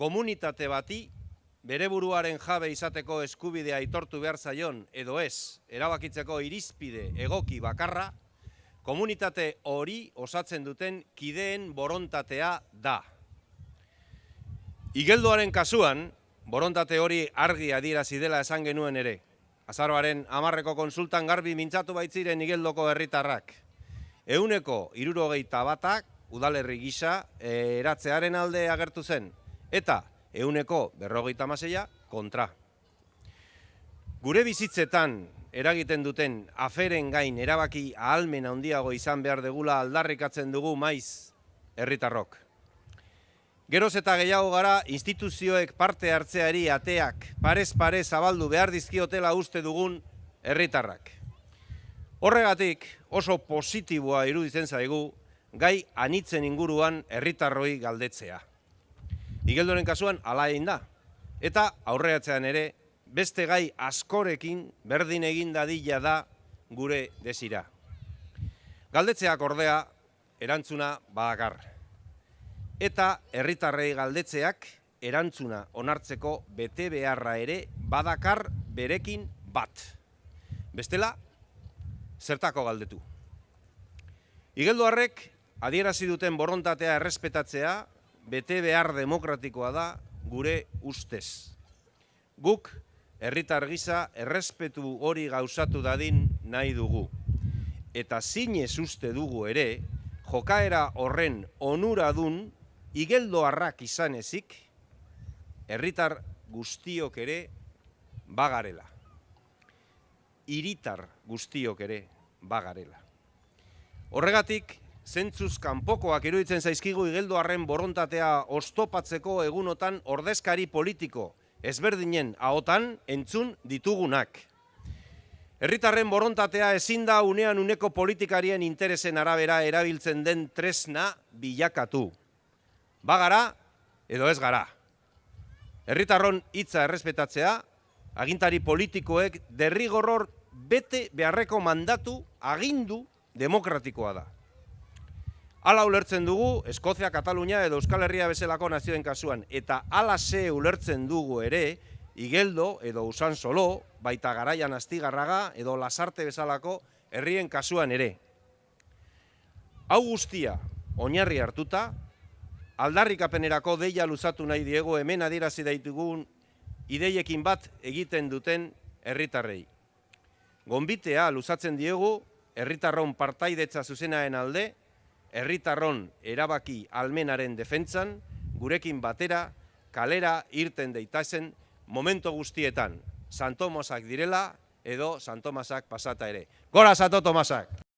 komunitate bati bere buruaren jabe izateko eskubidea aitortu behar zaion edo ez erabakitzeko irizpide egoki bakarra, komunitate hori osatzen duten kideen borontatea da. Igeldoaren kasuan, borontate hori argi adierazi dela esan genuen ere. Azaroaren amarreko konsultan garbi mintzatu baitziren igeldoko herritarrak. Euneko irurogeita batak udalerri gisa eratzearen alde agertu zen. Eta euneko berrogeita maseia kontra. Gure bizitzetan eragiten duten aferen gain erabaki ahalmen handiago izan behar degula aldarrikatzen dugu maiz herritarrok. Geroz eta gehiago gara instituzioek parte hartzeari ateak parez pare zabaldu behar dizkiotela uste dugun herritarrak. Horregatik oso positiboa iruditzen zaigu gai anitzen inguruan herritarroi galdetzea. Igeldoren kasuan ala egin da. Eta aurreatzean ere beste gai askorekin berdin egin dadila da gure desira. Galdetzeak ordea erantzuna badakar. Eta herritarrei galdetzeak erantzuna onartzeko bete beharra ere badakar berekin bat. Bestela, zertako galdetu. Igeldoarrek adierazi duten borontatea errespetatzea bete behar demokratikoa da gure ustez. Guk herritar gisa errespetu hori gauzatu dadin nahi dugu. Eta zinez uste dugu ere, jokaera horren onuradun igeldoarrak izan ezik, herritar guztiok ere bagarela. Iritar guztiok ere bagarela. Horregatik, zentzuz kanpokoak iruditzen zaizkigu igeldoarren borontatea ostopatzeko egunotan ordezkari politiko, ezberdinen ahotan entzun ditugunak. Herritarren borontatea ezin da unean uneko politikarien interesen arabera erabiltzen den tresna bilakatu. Bagara edo ez gara. Herritarron hitza errespetatzea, agintari politikoek derrigorror bete beharreko mandatu agindu demokratikoa da. Ala ulertzen dugu, Eskozia, Katalunia edo Euskal Herria bezalako nazioen kasuan. Eta ala ze ulertzen dugu ere, Igeldo edo Usan Solo, baita garaian astigarraga edo Lasarte bezalako herrien kasuan ere. Hau guztia, oinarri hartuta, aldarrikapenerako deia luzatu nahi diego hemen adierazi daitugun ideiekin bat egiten duten herritarrei. Gonbitea luzatzen diegu herritarron partaidetza zuzenaen alde, herritarron erabaki almenaren defentsan, gurekin batera, kalera irten deitazen momento guztietan, Santomosak direla edo Santomasak pasata ere. Gora Santo Tomasak!